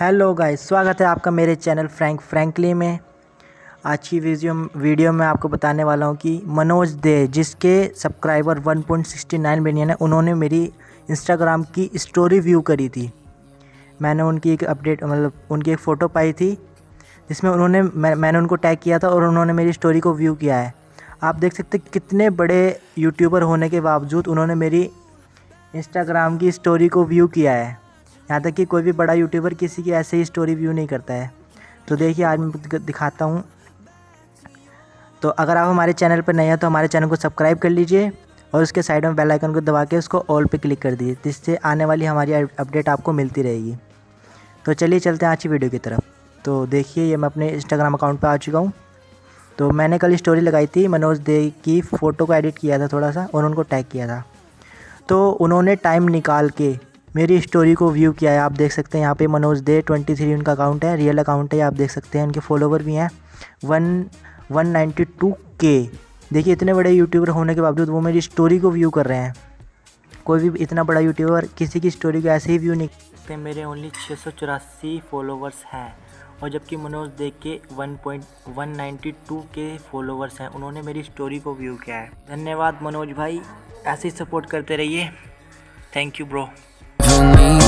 Hello guys स्वागत है आपका मेरे चैनल फ्रैंक फ्रैंकली में। आज की वीडियो वीडियो में आपको बताने वाला हूँ कि मनोज दे जिसके सब्सक्राइबर 1.69 मिलियन है उन्होंने मेरी इंस्टाग्राम की स्टोरी व्यू करी थी। मैंने उनकी एक अपडेट मतलब उनकी एक फ़ोटो पाई थी जिसमें उन्होंने मैं, मैंने उनको टैग किया था और उन्होंने मेरी स्टोरी को व्यू किया है। आप देख सकते कितने बड़े यूट्यूबर होने के बावजूद उन्होंने मेरी इंस्टाग्राम की स्टोरी को व्यू किया है। यहाँ तक कि कोई भी बड़ा यूट्यूबर किसी की ऐसे ही स्टोरी व्यू नहीं करता है। तो देखिए, आज मैं दिखाता हूँ। तो अगर आप हमारे चैनल पर नए हैं तो हमारे चैनल को सब्सक्राइब कर लीजिए और उसके साइड में बेल आइकन को दबा के उसको ऑल पे क्लिक कर दीजिए, जिससे आने वाली हमारी अपडेट आपको मिलती रहेगी। तो चलिए चलते हैं आज की वीडियो की तरफ़। तो देखिए, ये मैं अपने इंस्टाग्राम अकाउंट पर आ चुका हूँ। तो मैंने कल स्टोरी लगाई थी, मनोज दे की फ़ोटो को एडिट किया था थोड़ा सा और उनको टैग किया था। तो उन्होंने टाइम निकाल के मेरी स्टोरी को व्यू किया है, आप देख सकते हैं यहाँ पे मनोज दे ट्वेंटी थ्री उनका अकाउंट है रियल अकाउंट है आप देख सकते हैं उनके फॉलोवर भी हैं। वन वन नाइन्टी टू के देखिए, इतने बड़े यूट्यूबर होने के बावजूद वो मेरी स्टोरी को व्यू कर रहे हैं। कोई भी इतना बड़ा यूट्यूबर किसी की स्टोरी को ऐसे ही व्यू नहीं करते, मेरे ओनली छः सौ चौरासी फॉलोवर्स हैं। और जबकि मनोज देख के one point one ninety two के फॉलोवर्स हैं, उन्होंने मेरी स्टोरी को व्यू किया है। धन्यवाद मनोज भाई, ऐसे ही सपोर्ट करते रहिए। Thank you bro you need